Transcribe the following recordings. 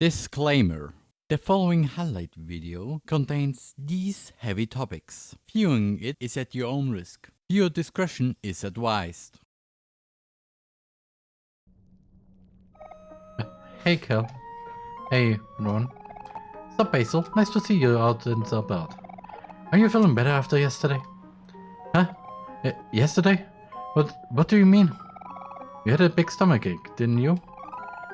Disclaimer. The following highlight video contains these heavy topics. Viewing it is at your own risk. Your discretion is advised. Hey, Kel. Hey, Ron. Sup, Basil? Nice to see you out and about. Are you feeling better after yesterday? Huh? Yesterday? What What do you mean? You had a big stomachache, didn't you?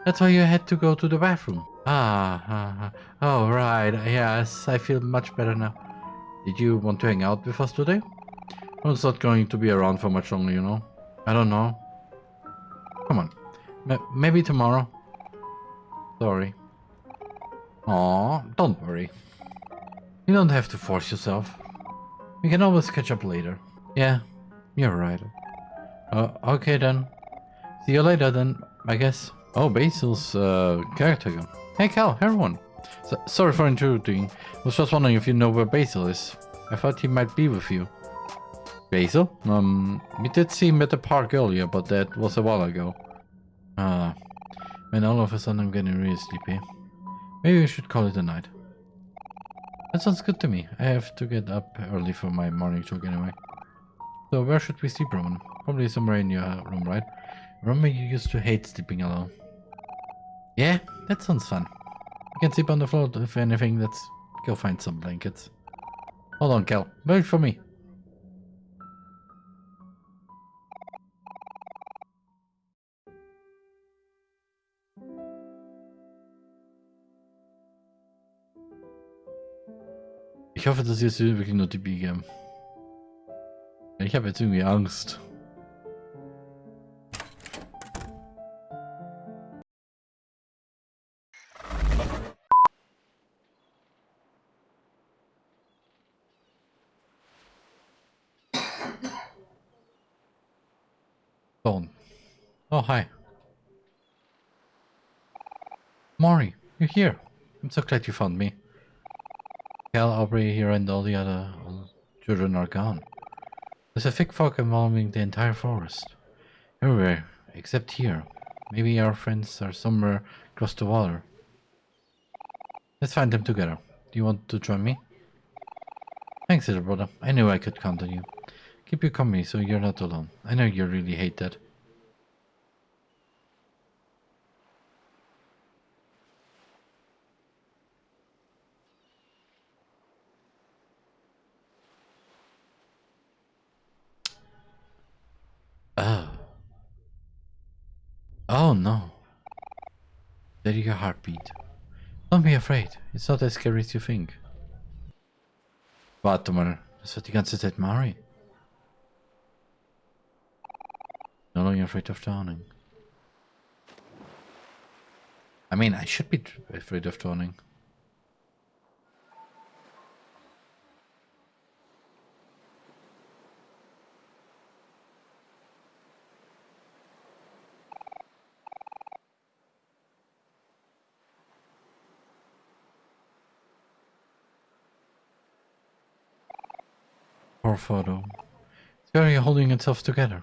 That's why you had to go to the bathroom. Ah, ah, oh right, yes, I feel much better now. Did you want to hang out with us today? Well, it's not going to be around for much longer, you know. I don't know. Come on, M maybe tomorrow. Sorry. Aw, don't worry. You don't have to force yourself. We can always catch up later. Yeah, you're right. Uh, okay then. See you later then, I guess. Oh, Basil's uh, character. Hey Kel, everyone. So, sorry for intruding. I was just wondering if you know where Basil is. I thought he might be with you. Basil? Um, we did see him at the park earlier, but that was a while ago. Ah, and all of a sudden I'm getting really sleepy. Maybe we should call it a night. That sounds good to me. I have to get up early for my morning jog anyway. So where should we sleep, Roman? Probably somewhere in your room, right? Remember you used to hate sleeping alone. Yeah, that sounds fun. You can sleep on the floor if anything, let's go find some blankets. Hold on, Kel. Wait for me. Ich hoffe, dass jetzt wirklich nur die Biege. Ich habe jetzt irgendwie Angst. Oh, hi. Maury, you're here. I'm so glad you found me. Kel, Aubrey here and all the other children are gone. There's a thick fog enveloping the entire forest. Everywhere, except here. Maybe our friends are somewhere across the water. Let's find them together. Do you want to join me? Thanks, little brother. I knew I could count on you. Keep you company so you're not alone. I know you really hate that. Oh. Oh no. There your heartbeat. Don't be afraid. It's not as scary as you think. Warte mal. Das wird die ganze Zeit Mari. No longer afraid of drowning. I mean, I should be afraid of drowning. Photo. It's barely holding itself together.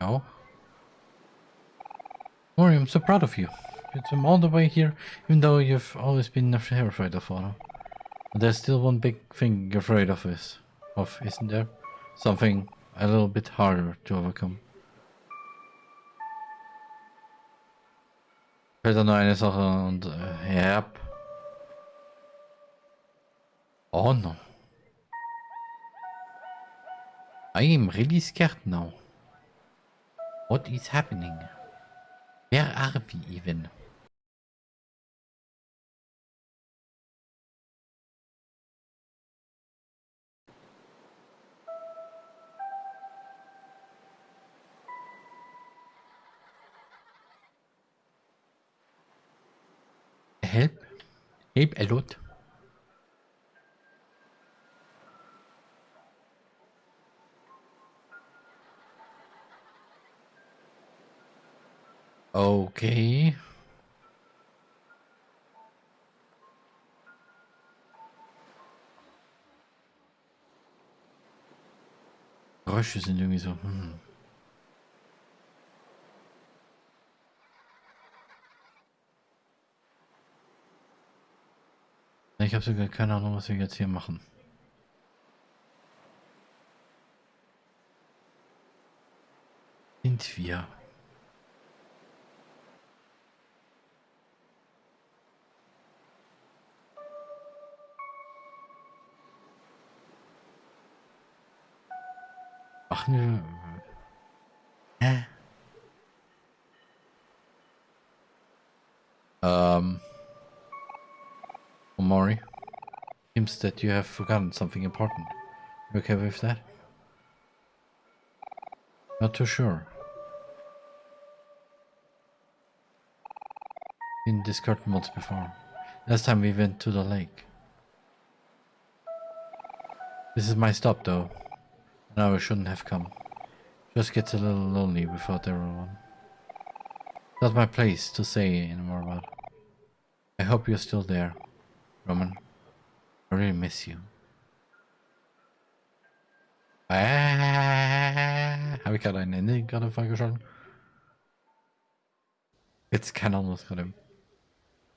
No. Mori, I'm so proud of you. You um, came all the way here, even though you've always been afraid of. But there's still one big thing you're afraid of is, of, isn't there? Something a little bit harder to overcome. Da nur eine Sache yep. Oh no. I am really scared now. What is happening? Where are we even? Help? Help a lot. Okay. Geräusche sind irgendwie so. Hm. Ich habe sogar keine Ahnung, was wir jetzt hier machen. Sind wir? Wir... Um... Omori, seems that you have forgotten something important. You okay with that? Not too sure. In curtain once before. Last time we went to the lake. This is my stop though. Now I shouldn't have come. Just gets a little lonely without everyone. Not my place to say anymore about. I hope you're still there. Roman, I really miss you. Ah, Habe ich gerade ein Ende gerade freigeschalten? Jetzt keine Ahnung, was gerade...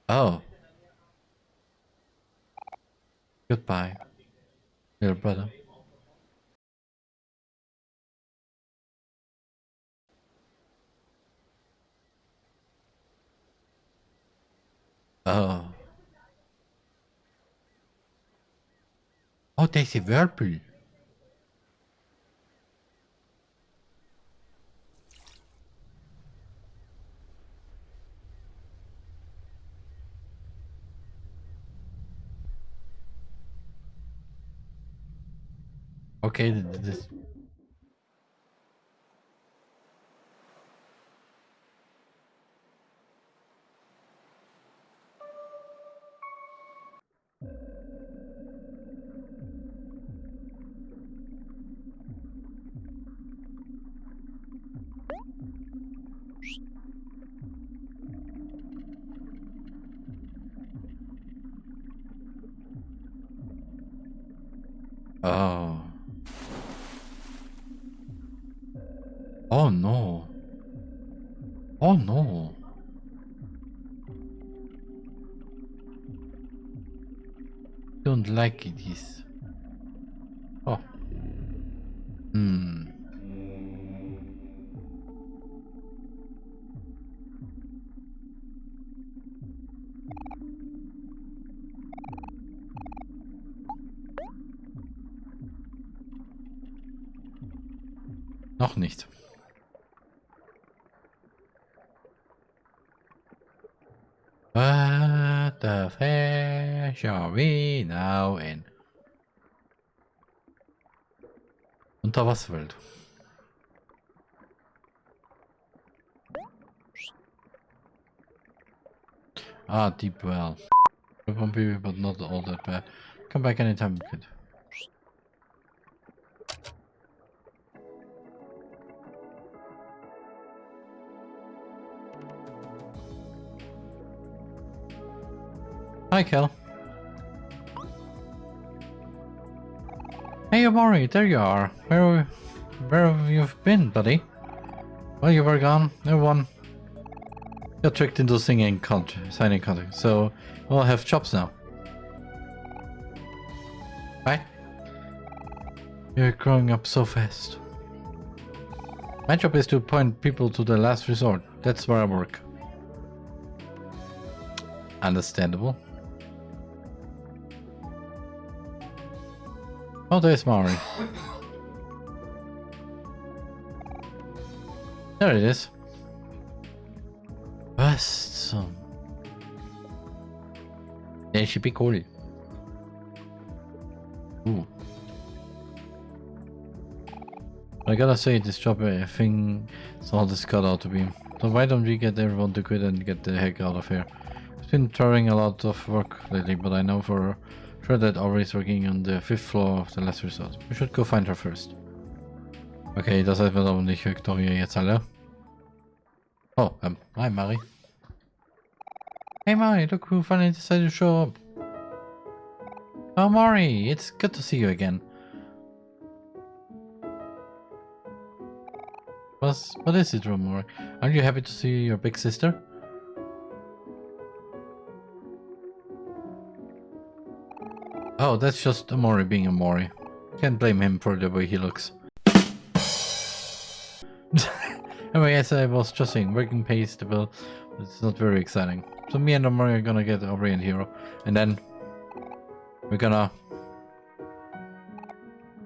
Oh. Goodbye, little brother. Oh. Oh, there's a whirlpool. Okay, this like this. Oh. Hmm. Noch nicht. What the fish are we now in? Unterwasserwelt. Ah, deep well. Bumpy, but not all that bad. Come back anytime you could. Hi, Kel. Hey, Omori, there you are. Where, where have you been, buddy? Well, you were gone. Everyone got tricked into singing contract, signing contract, so we'll have jobs now. Bye. You're growing up so fast. My job is to point people to the last resort. That's where I work. Understandable. Oh, there's Mari. There it is. Zum... Der should be cool. Ooh. I gotta say, this job, I think, it's all this cut out to be. So why don't we get everyone to quit and get the heck out of here? It's been throwing a lot of work lately, but I know for Sure that Aubrey is working on the fifth floor of the last resort. We should go find her first. Okay, das heißt, wir aber nicht Victoria jetzt alle. Oh, um, hi Mari. Hey Mari, look who finally decided to show up. Oh Mari, it's good to see you again. What's, what is it, Romori? Aren't you happy to see your big sister? Oh, that's just Omori being Omori. Can't blame him for the way he looks. anyway, as I was just saying, working pays the bill. It's not very exciting. So me and Omori are gonna get Aubrey and Hero. And then we're gonna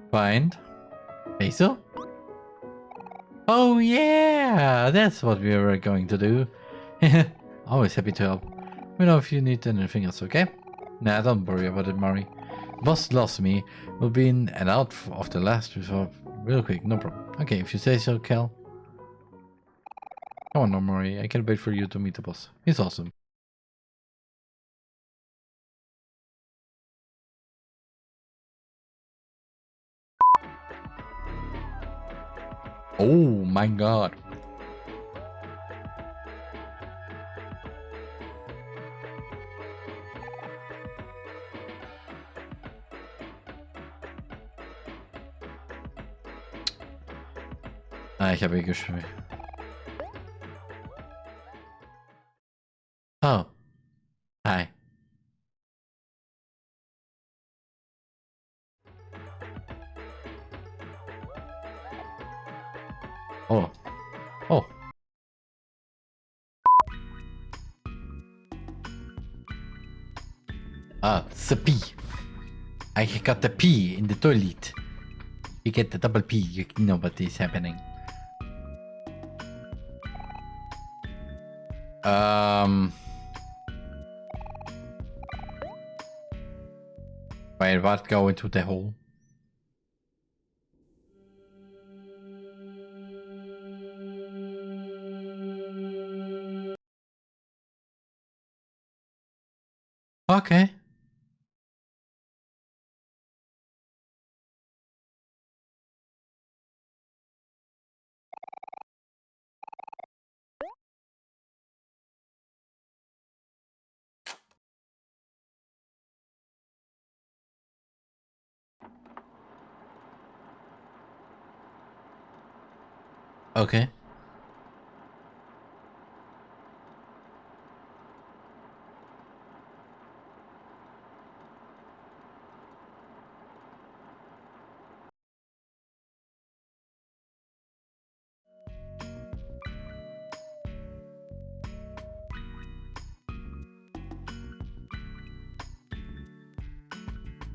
find Basil? Oh yeah, that's what we were going to do. Always happy to help. We know if you need anything else, okay? Nah, don't worry about it, Mari. Boss lost me. We'll be in and out of the last resort real quick, no problem. Okay, if you say so, Kel. Come on, no, Mari. I can't wait for you to meet the boss. He's awesome. Oh my god. Ah, ich habe eh geschrieben. Oh. Hi. Oh. Oh. Ah, it's. I got the P in the toilet. You get the double P, you know what is happening. Um... Wait, what go into the hole? Okay. Okay.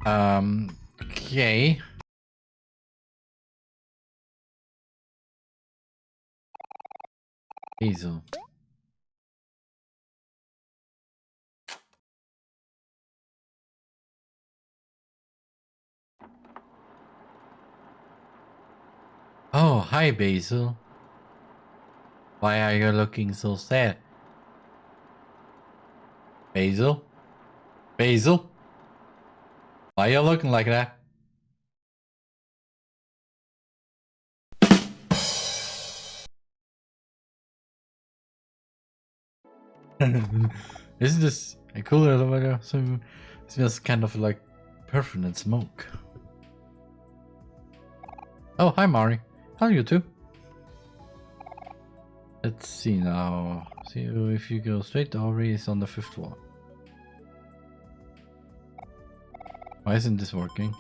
Um, okay. Hazel. Oh, hi Basil. Why are you looking so sad? Basil? Basil? Why are you looking like that? Isn't this a cool elevator? So it smells kind of like perfume and smoke. Oh, hi Mari. How are you too? Let's see now. See if you go straight, Aubrey is on the fifth floor. Why isn't this working?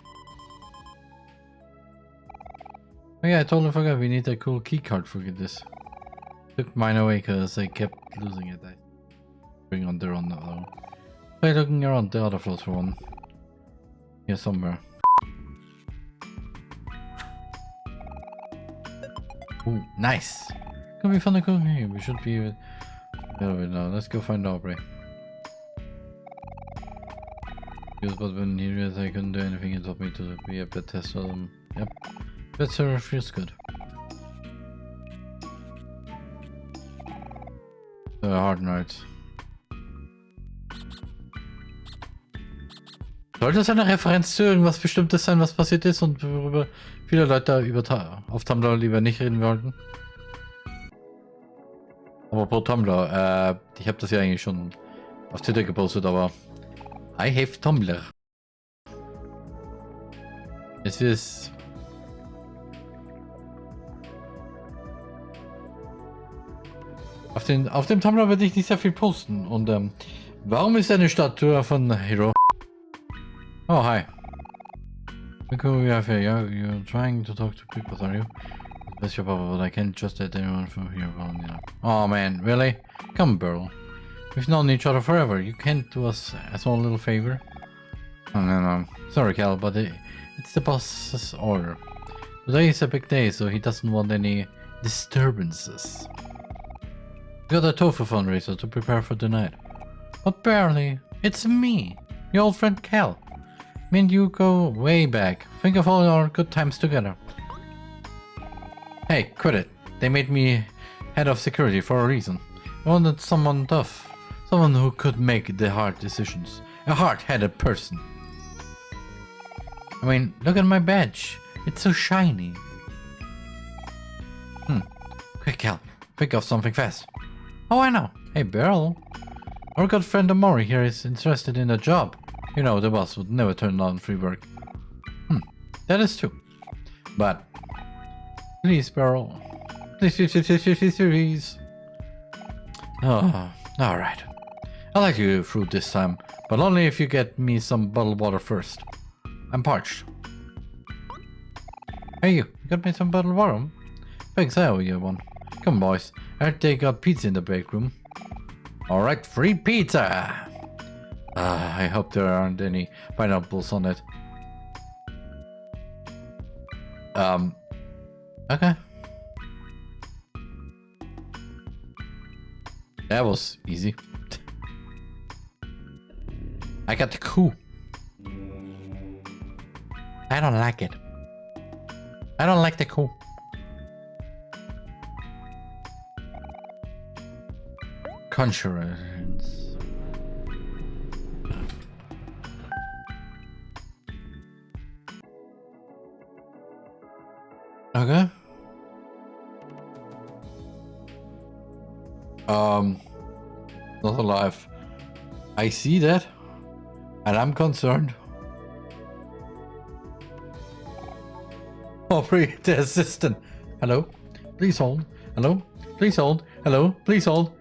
Oh yeah, I totally forgot we need a cool keycard for this. Took mine away because I kept losing it. I bring on there on the other. Try looking around the other floors for one. Here somewhere. Ooh, nice! Can we find a cool here? We should be with... There we now. Let's go find Aubrey. Because but when he realized I couldn't do anything, he told me to be a bit test of them. Yep. Better feels good. The hard nights. Sollte das eine Referenz zu irgendwas Bestimmtes sein, was passiert ist und worüber viele Leute über auf Tumblr lieber nicht reden wollten? Aber pro Tumblr, äh, ich habe das ja eigentlich schon auf Twitter gepostet, aber I have Tumblr. Es ist... Auf, den, auf dem Tumblr werde ich nicht sehr viel posten und ähm, warum ist eine Statue von Hero Oh, hi. Look who we have here. You're, you're trying to talk to people, are you? That's your papa, but I can't trust that anyone from here. Oh man, really? Come, Burl. We've known each other forever. You can't do us a small little favor? Oh, no, no. Sorry, Kel, but it, it's the boss's order. Today is a big day, so he doesn't want any disturbances. We got a tofu fundraiser to prepare for tonight. But barely. It's me, your old friend Kel. Me and you go way back. Think of all our good times together. Hey, quit it. They made me head of security for a reason. I wanted someone tough. Someone who could make the hard decisions. A hard-headed person. I mean, look at my badge. It's so shiny. Hmm. Quick, Kel. Think of something fast. Oh, I know. Hey, Beryl. Our good friend Omori here is interested in a job. You know, the boss would never turn down free work. Hmm. That is true. But... Please, Beryl. Please, please, please, please, please. Oh, alright. I'll let you through this time, but only if you get me some bottled water first. I'm parched. Hey you, you got me some bottled water? Thanks, I owe you one. Come boys, I heard they got pizza in the break room. Alright, free pizza! Uh, I hope there aren't any pineapples on it. Um, okay. That was easy. I got the coup. I don't like it. I don't like the coup. Conjurers. Okay. Um, not alive. I see that, and I'm concerned. Aubrey, the assistant. Hello? Please hold. Hello? Please hold. Hello? Please hold.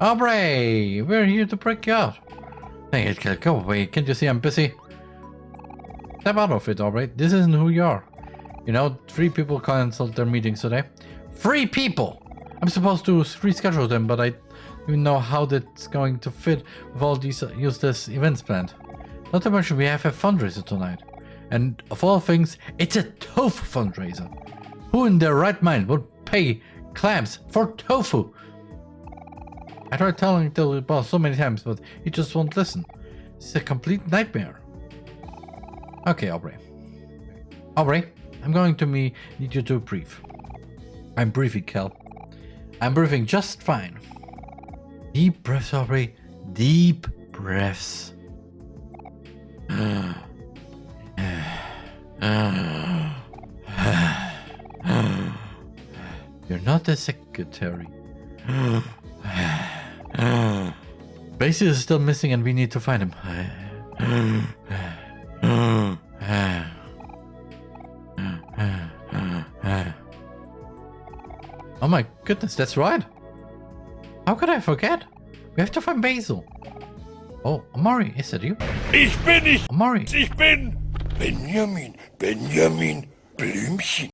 Aubrey! We're here to break you out. Hey. Go away. Can't you see I'm busy? Step out of it, alright? This isn't who you are. You know, three people canceled their meetings today. Three people! I'm supposed to reschedule them, but I don't even know how that's going to fit with all these uh, useless events planned. Not to mention we have a fundraiser tonight. And of all things, it's a tofu fundraiser. Who in their right mind would pay clams for tofu? I tried telling the boss so many times, but he just won't listen. It's a complete nightmare. Okay, Aubrey. Aubrey, I'm going to me need you to breathe. I'm breathing, Kel. I'm breathing just fine. Deep breaths, Aubrey. Deep breaths. You're not the secretary. Basil is still missing and we need to find him. Oh my goodness, that's right. How could I forget? We have to find Basil. Oh, Amari, is that you? Ich bin nicht, Amari, ich bin Benjamin, Benjamin Blümchen.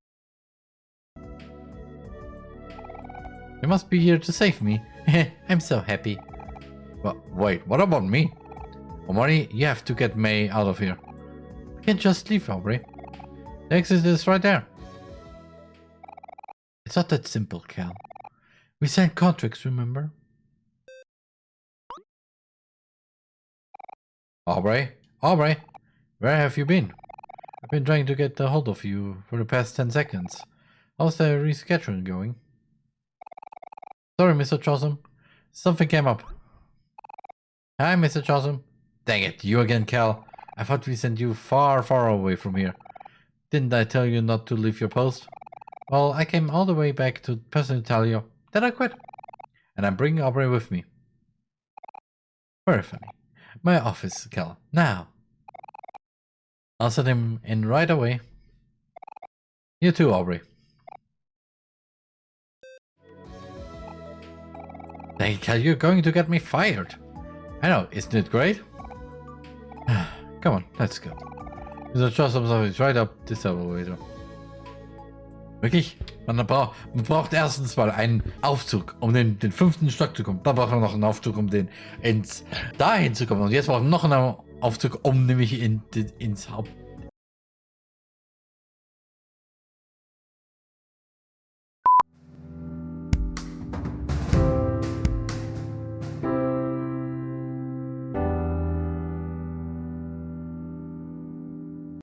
you must be here to save me. I'm so happy. But wait, what about me? Amari, you have to get May out of here. You can't just leave, Aubrey. The exit is right there. It's not that simple, Kel. We signed contracts, remember? Aubrey? Aubrey? Where have you been? I've been trying to get a hold of you for the past 10 seconds. How's the rescheduling going? Sorry, Mr. Jawsum. Something came up. Hi, Mr. Jawsum. Dang it, you again, Kel. I thought we sent you far, far away from here. Didn't I tell you not to leave your post? Well, I came all the way back to personally tell you that I quit. And I'm bringing Aubrey with me. Very funny. My office, Kel. Now. I'll set him in right away. You too, Aubrey. Hey, Kel, you're going to get me fired. I know, isn't it great? Come on, let's go. A trust observatory right up this elevator. Wirklich? Man braucht, man braucht erstens mal einen Aufzug, um den, den fünften Stock zu kommen. Dann braucht man noch einen Aufzug, um den ins dahin zu kommen. Und jetzt braucht man noch einen Aufzug, um nämlich in, ins Haupt